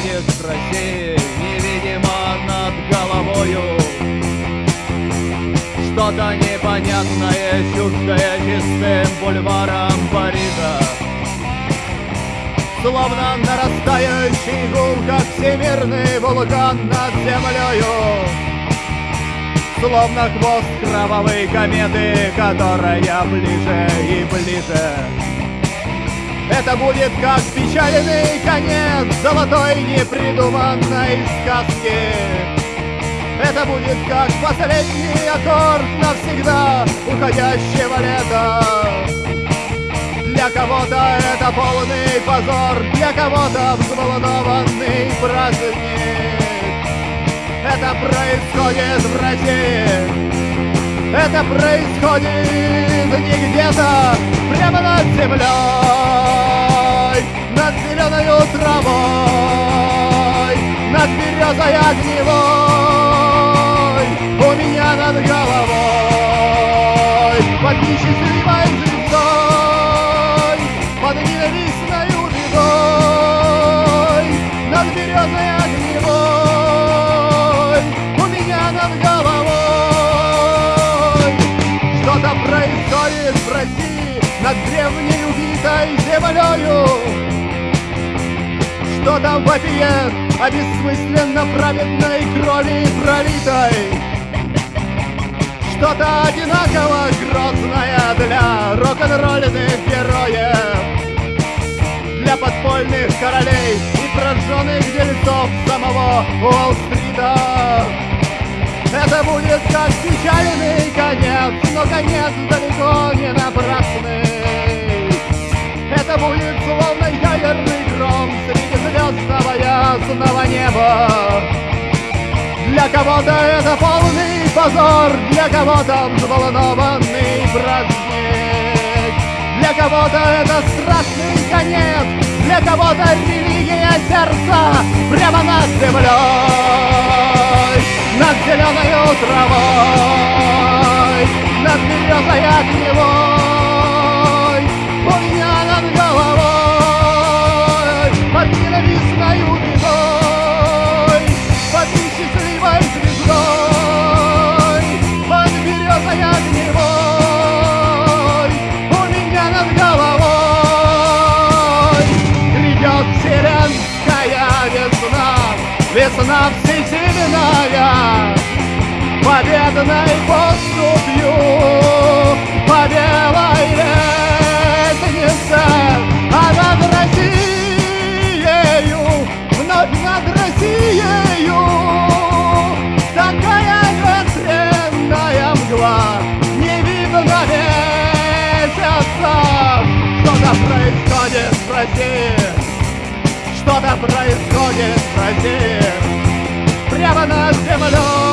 России невидимо над головою. Что-то непонятное, чуждое чистым бульваром Парижа. Словно нарастающий гул, как всемирный вулкан над землею. Словно хвост кровавой кометы, которая ближе и ближе это будет как печальный конец золотой непридуманной сказки. Это будет как последний аккорд навсегда уходящего лета. Для кого-то это полный позор, для кого-то взволнованный праздник. Это происходит в России. Это происходит не где-то, прямо над землей, над зеленой травой, над березой огневой, у меня над головой, под несчастливой звездой, под ненавистной бедой, над березой огневой, у меня над головой. Что-то происходит в России над древней убитой землею. Что там вопиет о бессмысленно праведной крови пролитой. Что-то одинаково грозное для рок-н-ролльных героев. Для подпольных королей и прожженных дельцов самого Уолл-стрита. Это будет как печальный конец, но конец далеко не напрасный. Кого-то это полный позор, для кого-то взволнованный праздник. Для кого-то это страшный конец, для кого-то религия сердца прямо над землей. Над зеленой травой, над березой огневой, весна всесильная, победной поступью по белой лестнице, а над Россией, вновь над Россией, такая ветреная мгла, не видно месяца, что-то происходит в России. Что-то происходит в России Прямо над землей